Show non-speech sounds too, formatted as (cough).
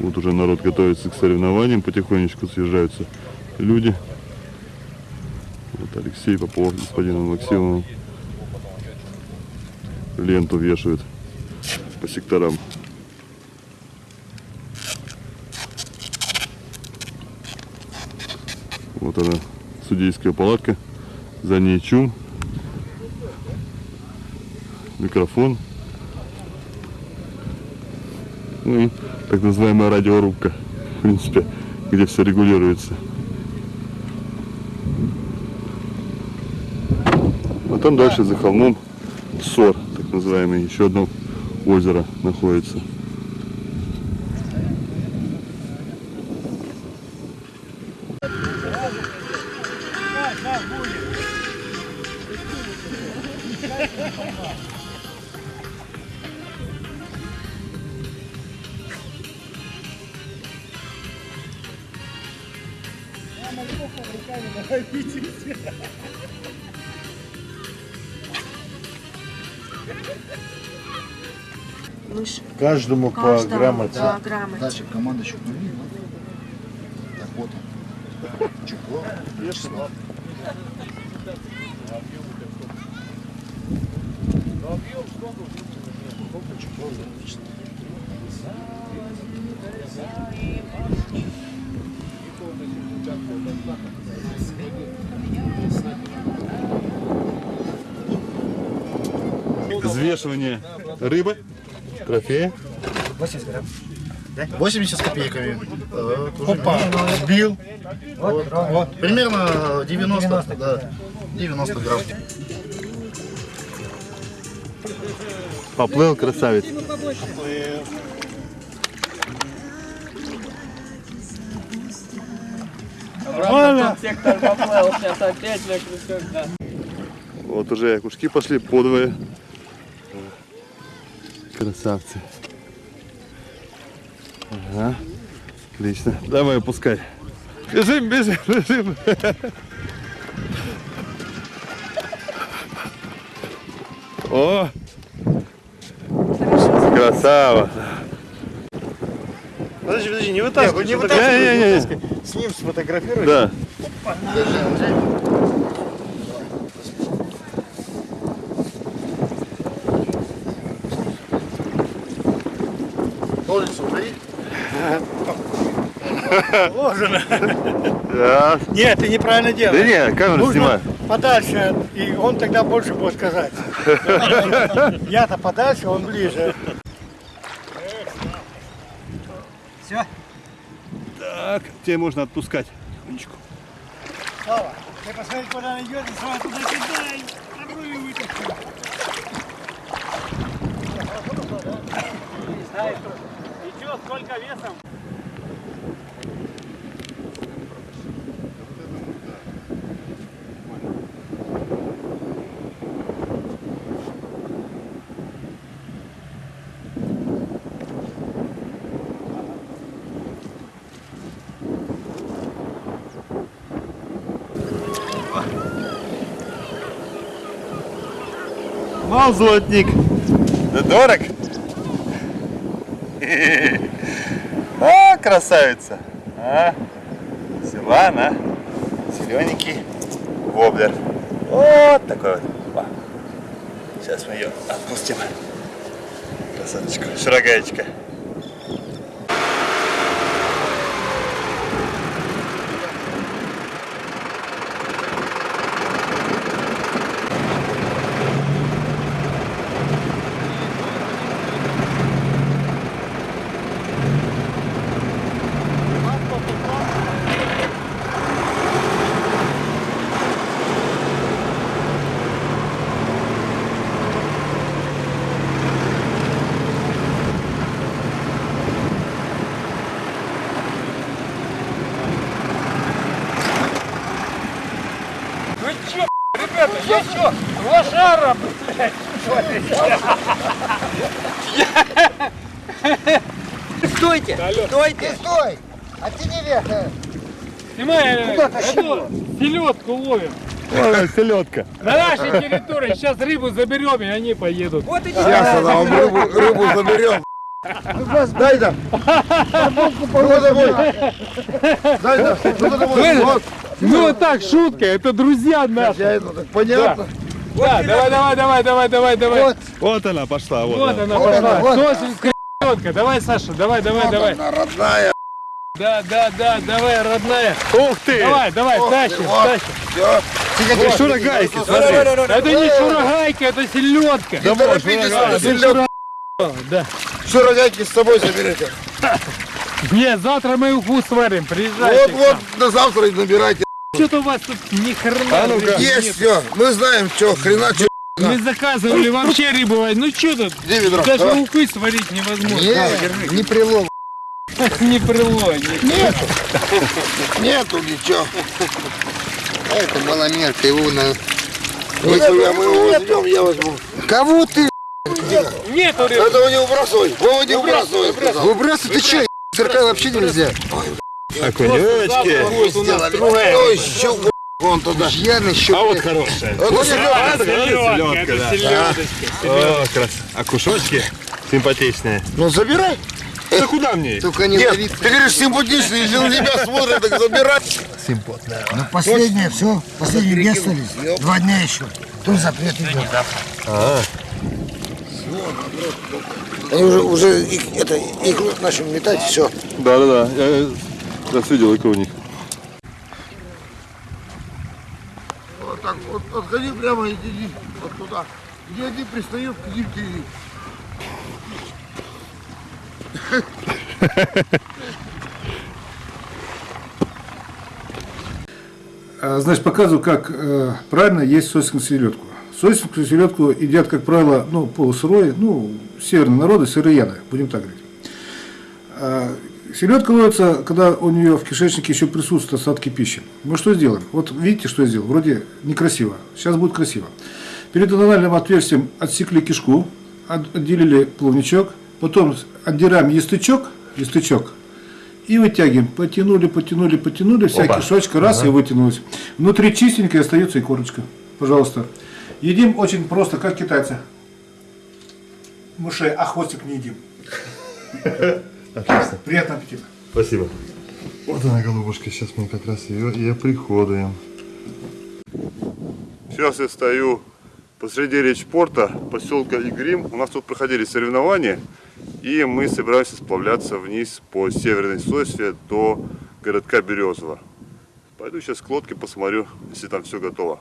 Вот уже народ готовится к соревнованиям, потихонечку съезжаются люди. Вот Алексей Попов, господином Максимовым. Ленту вешают по секторам. Вот она, судейская палатка. За ней чум. Микрофон. Ну и так называемая радиорубка, в принципе, где все регулируется. А там дальше за холмом Сор, так называемый, еще одно озеро находится. Мышь. Каждому по Каждому, грамоте. Да, грамоте. Дальше команда щупнули. Так вот он. Чехло. Число. Взвешивание рыбы, трофея. 80 с копейками. Уже Сбил. Вот, вот. Примерно 90, да. 90 грамм. Поплыл красавец. Сектор поплыл, сейчас опять. Вот уже окушки пошли подвое. Красавцы. Ага. Отлично. Давай опускай. Бежим, бежим, бежим. О! Красава. Подожди, подожди, не вытаскивай. Не, Не, не, не. С ним сфотографируй. Да. Ножницы Положено. Да. Нет, ты неправильно Да делаешь. не, камеру Нужно снимай. подальше, и он тогда больше будет сказать. (laughs) Я-то подальше, он ближе. Так, тебе можно отпускать. Потихонечку. Слава, ты посмотри, куда она идет, и сразу туда кидай. Попробуй вытащи. И что, сколько весом? Мал золотник. Да дорог. А, красавица. А, Силан, а. Зелененький воблер. Вот такой вот. Сейчас мы ее отпустим. Красоточка, шарогаечка. Я что, лошара, блядь? Стойте! Стойте! Стой! А ты не вверх. Снимай эту селедку ловим. Селедка. На нашей территории сейчас рыбу заберем, и они поедут. Вот иди Сейчас она вам рыбу, рыбу заберем. Дай там. Ну домой. Дай там. Ну домой. Вот. Ну так, шутка, это друзья наши. Я это так понятно. Да, давай, давай, давай, давай, давай, давай. Вот, Вот она пошла, вот, она. она пошла. Сосенская селедка. Давай, Саша, давай, давай, давай. Она родная. Да, да, да, давай, родная. Ух ты! Давай, давай, тащим, вот. тащим. Все. Шурагайки, смотри. Это не шурагайка, это селедка. Не торопитесь, А, это ты селедка. Да. Шурагайки с собой заберете. Не, завтра мы уху сварим, Вот, приезжайте. вот, до завтра и набирайте. Что-то у вас тут ни хрена. А ну-ка. рыбы Есть нет. все. Мы знаем, что, хрена, что. Мы заказывали вообще рыбу. Ну что тут? Где ведро? Даже Давай. ухы сварить невозможно. Не, не прилов. (laughs) Не прило. не- Нету. Нету ничего. Это маломерка, его на... Если мы его возьмем, я возьму. Кого ты? Нету рыбы. Этого не выбрасывай. Вова не выбрасывай. Выбрасывай, ты че? Цирка вообще нельзя. Окунечки. Вон туда. Яный щуку. А вот хорошая. Вот селедка. Селедка, да. селедочка. О, крас. А кушочки симпатичные. Ну забирай. Да куда мне? Только не Нет, ты говоришь симпатичный, если на тебя смотрят, так забирай. Ну, последнее, все. Последние две остались. Два дня еще. Тут запрет идет. Они уже, уже их, это, их начали метать, все. Да, да, да. Я раз видел икру у них. Вот так вот, отходи прямо и иди вот туда. Где один пристает, иди впереди. (laughs) А, Значит, показываю, как э, правильно есть сосискую селедку. Сосискую селедку едят, как правило, ну, полусырой, ну, северные народы, сыроеды, будем так говорить. Селедка ловится, когда у нее в кишечнике еще присутствуют остатки пищи. Мы что сделаем? Вот видите, что я сделал? Вроде некрасиво. Сейчас будет красиво. Перед анальным отверстием отсекли кишку, от- отделили плавничок, потом отдираем естычок, естычок, и вытягиваем. Потянули, потянули, потянули, вся кишочка, раз и вытянулась. Внутри чистенькая остается и корочка. Пожалуйста. Едим очень просто, как китайцы. Мышей, а хвостик не едим. (laughs) Отлично. Приятного аппетита. Спасибо. Вот она, голубушка. Сейчас мы как раз ее и оприходуем. Сейчас я стою посреди речпорта поселка Игрим. У нас тут проходили соревнования. И мы собираемся сплавляться вниз по северной сосве до городка Березово. Пойду сейчас к лодке посмотрю, если там все готово.